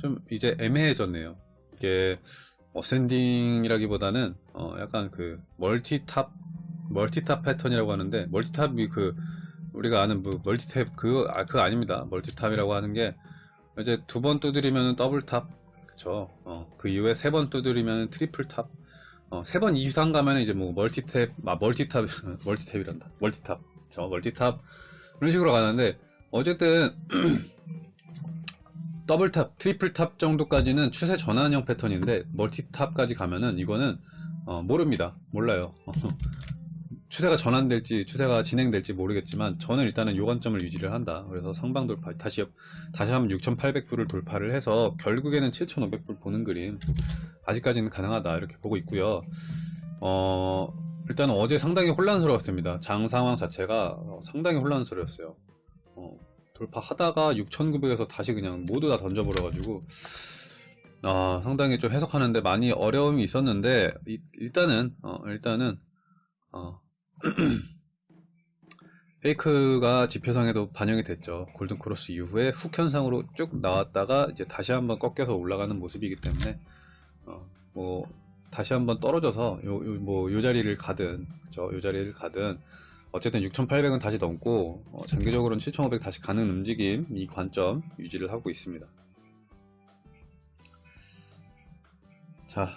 좀 이제 애매해졌네요. 이게 ascending이라기보다는 어 약간 그 multi top multi top 패턴이라고 하는데 multi top이 그 우리가 아는 뭐 멀티탭 그거 아, 그거 아닙니다. multi top이라고 하는 게 이제 두 번 두드리면 double top 그쵸 어, 그 이후에 세 번 두드리면 triple top 어, 세 번 이상 가면 이제 뭐 멀티탭 아 multi top 멀티탭이란다 multi top 저 multi top 이런 식으로 가는데 어쨌든 double top, triple top 정도까지는 추세 전환형 패턴인데 multi top까지 가면은 이거는 어, 모릅니다. 몰라요. 추세가 전환될지 추세가 진행될지 모르겠지만 저는 일단은 요 관점을 유지를 한다. 그래서 상방 돌파 다시 다시 한번 6,800불을 돌파를 해서 결국에는 7,500불 보는 그림 아직까지는 가능하다 이렇게 보고 있고요. 어 일단 어제 상당히 혼란스러웠습니다. 장 상황 자체가 어, 상당히 혼란스러웠어요. 어, 돌파하다가 6,900에서 다시 그냥 모두 다 던져버려가지고 아, 상당히 좀 해석하는데 많이 어려움이 있었는데 이- 일단은 어, 일단은 어, 페이크가 지표상에도 반영이 됐죠. 골든 크로스 이후에 훅 현상으로 쭉 나왔다가 이제 다시 한번 꺾여서 올라가는 모습이기 때문에 어, 뭐 다시 한번 떨어져서 요, 요, 뭐, 요 자리를 가든, 그죠? 요 자리를 가든, 어쨌든 6,800은 다시 넘고, 어, 장기적으로는 7,500 다시 가는 움직임, 이 관점 유지를 하고 있습니다. 자,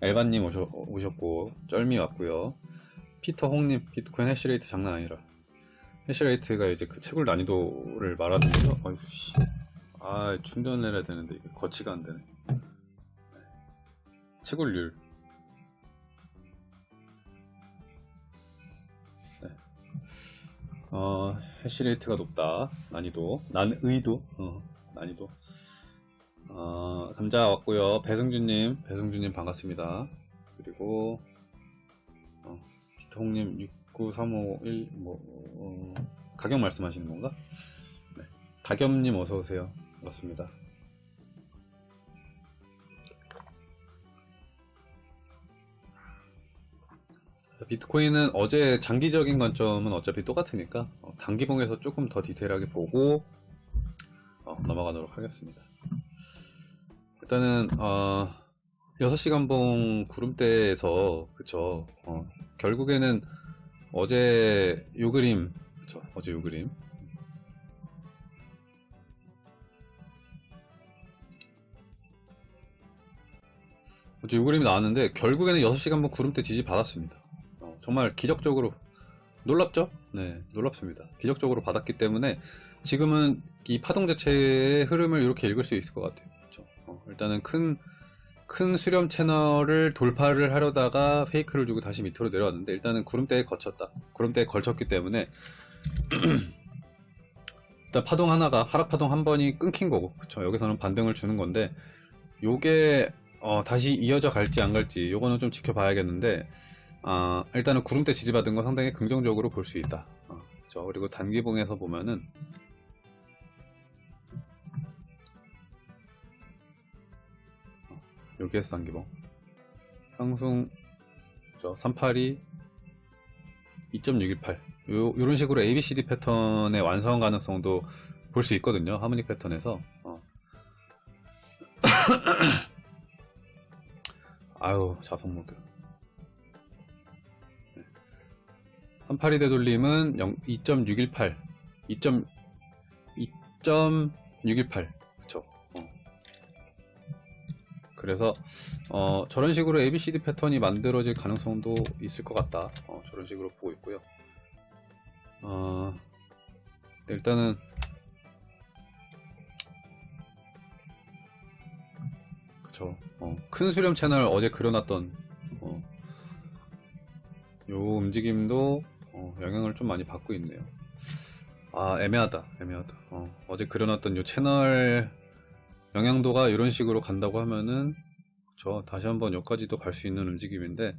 엘바님 오셨, 오셨고, 쩔미 왔고요 피터 홍님, 비트코인 해시레이트 장난 아니라. 해시레이트가 이제 그 채굴 난이도를 말하는 거죠? 어휴, 씨. 아, 충전을 해야 되는데, 이게 거치가 안 되네. 채굴률. 어, 해시레이트가 높다. 난이도. 난, 의도. 어, 난이도. 어, 감자 왔고요 배승준님, 배승준님 반갑습니다. 그리고, 어, 기통님 69351, 뭐, 어, 가격 말씀하시는 건가? 네. 가겸님 어서오세요. 반갑습니다. 비트코인은 어제 장기적인 관점은 어차피 똑같으니까 어, 단기봉에서 조금 더 디테일하게 보고 어, 넘어가도록 하겠습니다. 일단은 어, 6시간 봉 구름대에서 그쵸 어, 결국에는 어제 요 그림 그쵸 어제 요 그림 어제 요 그림이 나왔는데 결국에는 6시간 봉 구름대 지지 받았습니다. 어, 정말 기적적으로 놀랍죠? 네, 놀랍습니다. 기적적으로 받았기 때문에 지금은 이 파동 자체의 흐름을 이렇게 읽을 수 있을 것 같아요. 그렇죠? 어, 일단은 큰, 큰 수렴 채널을 돌파를 하려다가 페이크를 주고 다시 밑으로 내려왔는데 일단은 구름대에 거쳤다. 구름대에 걸쳤기 때문에 일단 파동 하나가 하락 파동 한 번이 끊긴 거고 그쵸 여기서는 반등을 주는 건데 요게 어, 다시 이어져 갈지 안 갈지 요거는 좀 지켜봐야겠는데 아, 일단은 구름대 지지받은 건 상당히 긍정적으로 볼 수 있다. 어, 그쵸. 그리고 단기봉에서 보면은 어, 여기에서 단기봉 상승 저 382 2.618 요, 요런 식으로 ABCD 패턴의 완성 가능성도 볼 수 있거든요. 하모닉 패턴에서 어. 아유 자석 모드 382 되돌림은 2.618 2.618 그쵸? 어. 그래서 어, 저런 식으로 ABCD 패턴이 만들어질 가능성도 있을 것 같다. 어, 저런 식으로 보고 있고요. 어, 일단은 그쵸? 어, 큰 수렴 채널 어제 그려놨던 어, 요 움직임도 어, 영향을 좀 많이 받고 있네요. 아 애매하다 애매하다. 어, 어제 그려놨던 요 채널 영향도가 이런 식으로 간다고 하면은 저 다시 한번 여기까지도 갈 수 있는 움직임인데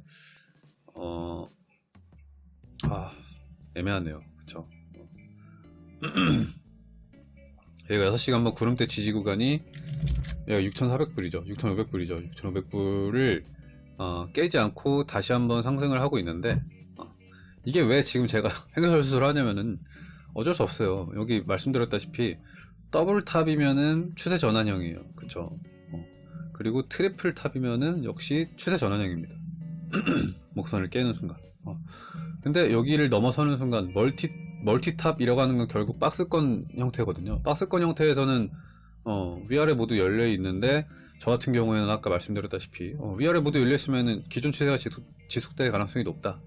어, 아 애매하네요. 그쵸? 얘가 6시간 한번 구름대 지지 구간이 얘가 6,400불이죠. 6,500불이죠. 6,500불을 어, 깨지 않고 다시 한번 상승을 하고 있는데 어, 이게 왜 지금 제가 횡설수설 하냐면은 어쩔 수 없어요. 여기 말씀드렸다시피 double top이면은 추세 전환형이에요. 그쵸? 어. 그리고 triple top이면은 역시 추세 전환형입니다. 목선을 깨는 순간. 어. 근데 여기를 넘어서는 순간 multi multi top이라고 하는 건 결국 박스권 형태거든요. 박스권 형태에서는 어, 위아래 모두 열려 있는데 저 같은 경우에는 아까 말씀드렸다시피 어, 위아래 모두 열려 있으면 기존 추세가 지속, 지속될 가능성이 높다.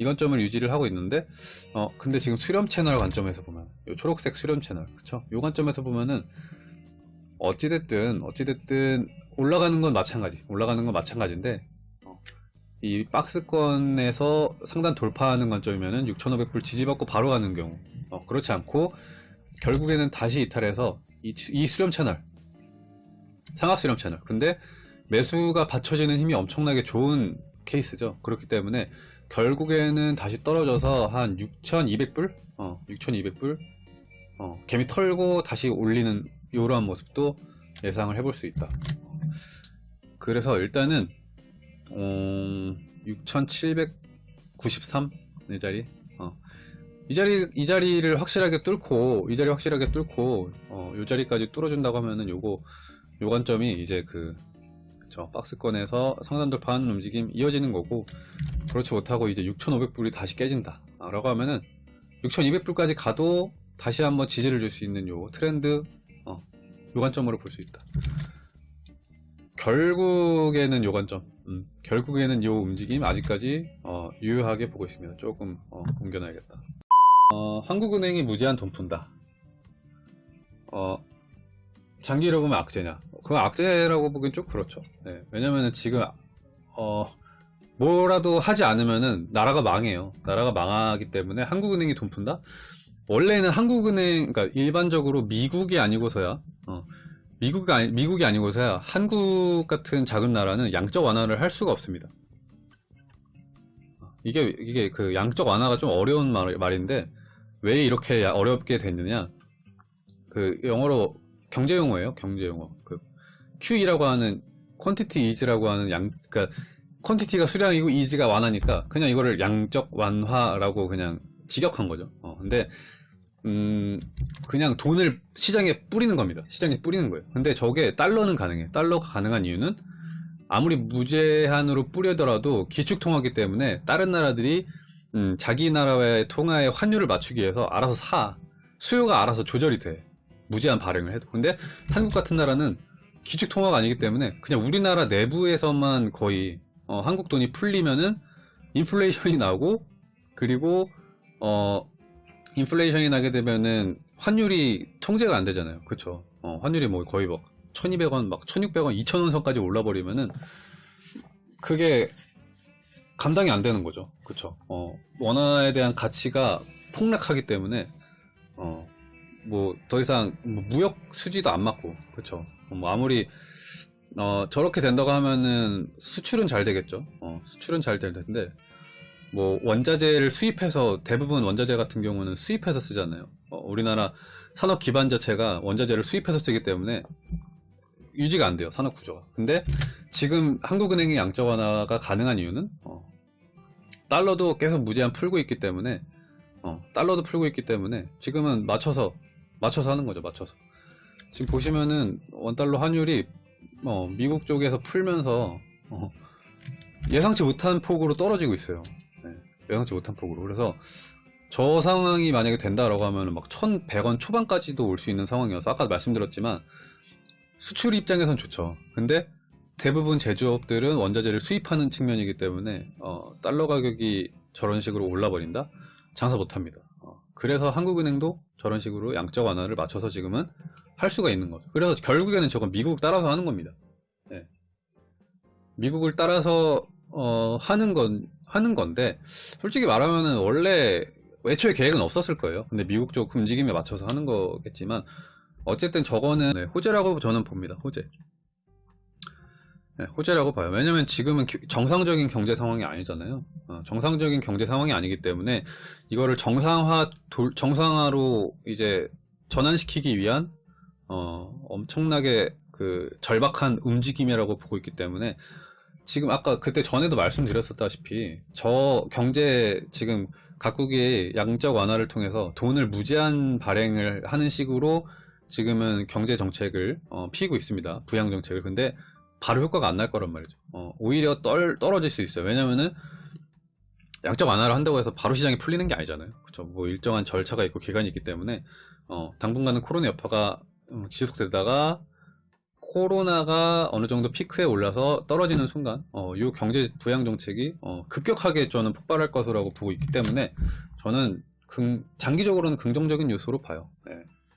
이 관점을 유지를 하고 있는데 어 근데 지금 수렴 채널 관점에서 보면 요 초록색 수렴 채널 그쵸? 요 관점에서 보면은 어찌됐든 어찌됐든 올라가는 건 마찬가지 올라가는 건 마찬가지인데 어, 이 박스권에서 상단 돌파하는 관점이면은 6500불 지지받고 바로 가는 경우 어, 그렇지 않고 결국에는 다시 이탈해서 이, 이 수렴 채널 상하 수렴 채널 근데 매수가 받쳐지는 힘이 엄청나게 좋은 케이스죠 그렇기 때문에 결국에는 다시 떨어져서 한 6,200불? 어, 6,200불? 어, 개미 털고 다시 올리는 이러한 모습도 예상을 해볼 수 있다. 그래서 일단은 어, 6,793 이 자리. 어, 이 자리 이 자리를 확실하게 뚫고 이 자리 확실하게 뚫고 어, 이 자리까지 뚫어준다고 하면은 요거 요 관점이 이제 그 그쵸 박스권에서 상단 돌파하는 움직임 이어지는 거고 그렇지 못하고 이제 6,500불이 다시 깨진다. 라고 하면은 6,200불까지 가도 다시 한번 지지를 줄 수 있는 요 트렌드 어, 요 관점으로 볼 수 있다. 결국에는 요 관점 음, 결국에는 요 움직임 아직까지 어, 유효하게 보고 있습니다 조금 어, 옮겨놔야겠다. 어, 한국은행이 무제한 돈 푼다. 어, 장기로 보면 악재냐 그건 악재라고 보기엔 좀 그렇죠 네, 왜냐면은 지금 어, 뭐라도 하지 않으면은 나라가 망해요. 나라가 망하기 때문에 한국은행이 돈 푼다? 원래는 한국은행, 그러니까 일반적으로 미국이 아니고서야, 어, 미국이, 아니, 미국이 아니고서야 한국 같은 작은 나라는 양적 완화를 할 수가 없습니다. 이게, 이게 그 양적 완화가 좀 어려운 말, 말인데, 왜 이렇게 어렵게 됐느냐? 그 영어로 경제 용어예요, 경제 용어. 그 QE라고 하는 quantity is라고 하는 양, 그러니까 퀀티티가 수량이고 이지가 완화니까 그냥 이거를 양적 완화라고 그냥 직역한 거죠. 어, 근데 음 그냥 돈을 시장에 뿌리는 겁니다. 시장에 뿌리는 거예요. 근데 저게 달러는 가능해. 달러가 가능한 이유는 아무리 무제한으로 뿌려더라도 기축 통화기 때문에 다른 나라들이 음, 자기 나라의 통화의 환율을 맞추기 위해서 알아서 사 수요가 알아서 조절이 돼 무제한 발행을 해도 근데 한국 같은 나라는 기축 통화가 아니기 때문에 그냥 우리나라 내부에서만 거의 어, 한국 돈이 풀리면은 인플레이션이 나고 그리고 어 인플레이션이 나게 되면은 환율이 통제가 안 되잖아요. 그쵸? 어, 환율이 뭐 거의 막 1200원, 막 1600원, 2000원 선까지 올라 버리면은 그게 감당이 안 되는 거죠. 그쵸? 어, 원화에 대한 가치가 폭락하기 때문에 어, 뭐 더 이상 뭐 무역 수지도 안 맞고? 어, 뭐 아무리 어, 저렇게 된다고 하면은 수출은 잘 되겠죠. 어, 수출은 잘 될 텐데, 뭐, 원자재를 수입해서, 대부분 원자재 같은 경우는 수입해서 쓰잖아요. 어, 우리나라 산업 기반 자체가 원자재를 수입해서 쓰기 때문에 유지가 안 돼요. 산업 구조가. 근데 지금 한국은행의 양적 완화가 가능한 이유는, 어, 달러도 계속 무제한 풀고 있기 때문에, 어, 달러도 풀고 있기 때문에 지금은 맞춰서, 맞춰서 하는 거죠. 맞춰서. 지금 보시면은 원달러 환율이 어, 미국 쪽에서 풀면서 어, 예상치 못한 폭으로 떨어지고 있어요. 네, 예상치 못한 폭으로. 그래서 저 상황이 만약에 된다라고 하면 막 1100원 초반까지도 올 수 있는 상황이어서 아까 말씀드렸지만 수출 입장에선 좋죠. 근데 대부분 제조업들은 원자재를 수입하는 측면이기 때문에 어, 달러 가격이 저런 식으로 올라버린다? 장사 못합니다. 어, 그래서 한국은행도 저런 식으로 양적 완화를 맞춰서 지금은 할 수가 있는 거죠. 그래서 결국에는 저건 미국 따라서 하는 겁니다. 네. 미국을 따라서 어, 하는 건 하는 건데 솔직히 말하면은 원래 애초에 계획은 없었을 거예요. 근데 미국 쪽 움직임에 맞춰서 하는 거겠지만 어쨌든 저거는 네, 호재라고 저는 봅니다. 호재. 네, 호재라고 봐요. 왜냐면 지금은 정상적인 경제 상황이 아니잖아요. 어, 정상적인 경제 상황이 아니기 때문에 이거를 정상화 돌, 정상화로 이제 전환시키기 위한 어, 엄청나게 그 절박한 움직임이라고 보고 있기 때문에 지금 아까 그때 전에도 말씀드렸었다시피 저 경제 지금 각국이 양적 완화를 통해서 돈을 무제한 발행을 하는 식으로 지금은 경제 정책을 어, 피고 있습니다. 부양 정책을. 근데 바로 효과가 안 날 거란 말이죠. 어, 오히려 떨, 떨어질 수 있어요. 왜냐면은 양적 완화를 한다고 해서 바로 시장이 풀리는 게 아니잖아요. 그렇죠. 뭐 일정한 절차가 있고 기간이 있기 때문에 어, 당분간은 코로나 여파가 음, 지속되다가 코로나가 어느 정도 피크에 올라서 떨어지는 순간 어, 이 경제 부양 정책이 어, 급격하게 저는 폭발할 것이라고 보고 있기 때문에 저는 긍- 장기적으로는 긍정적인 요소로 봐요. 네.